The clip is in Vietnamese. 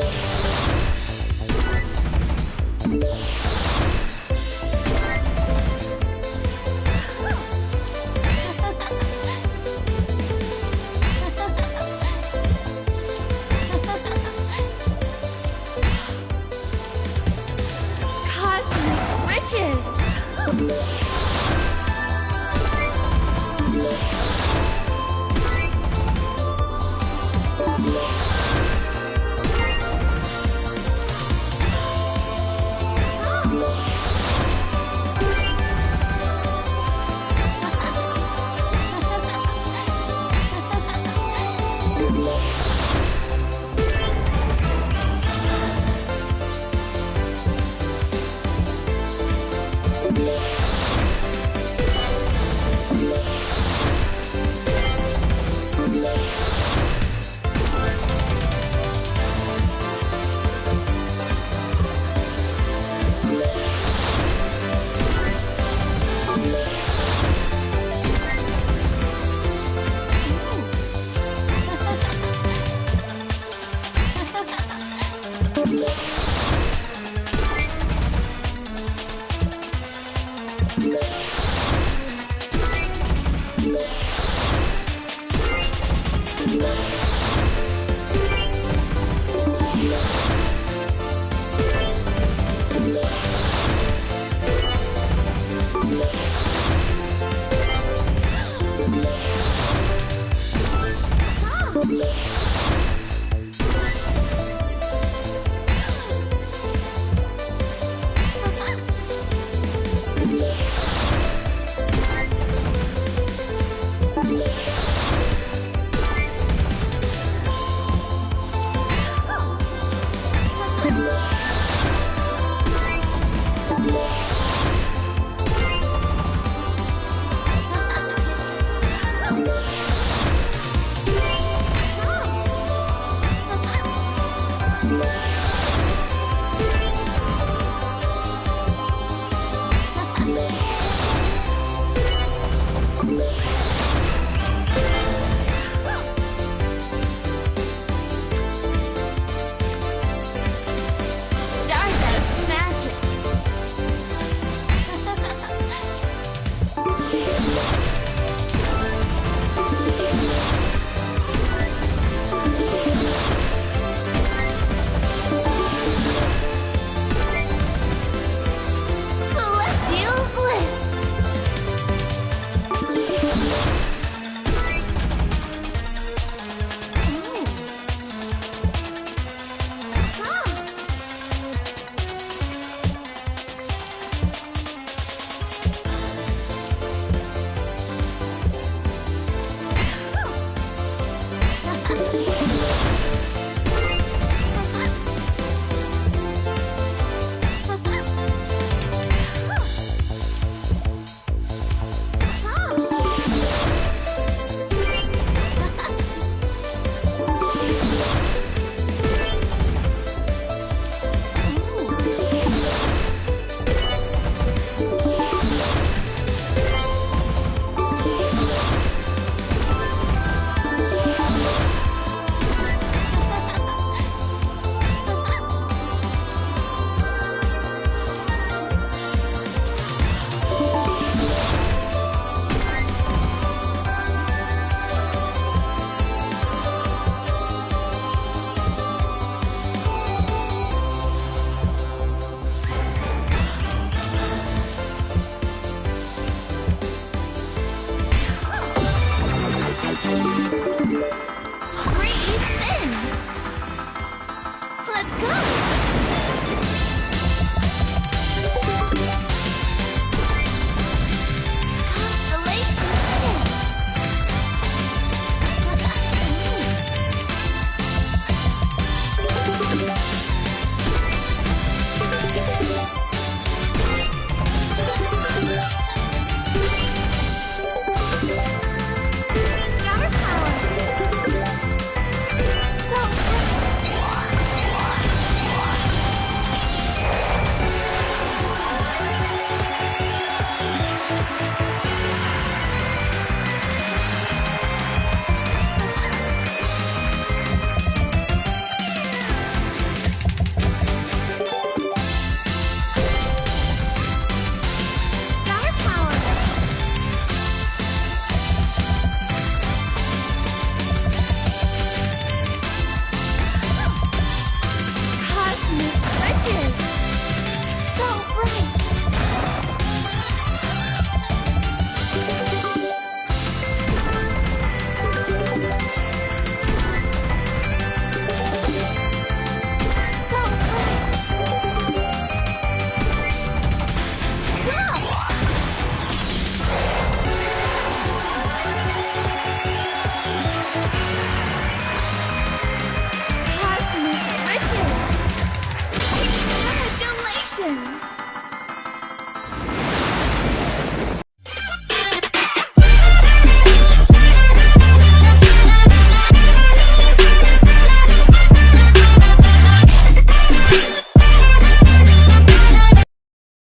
Thank you. Yeah. Let's go! So bright!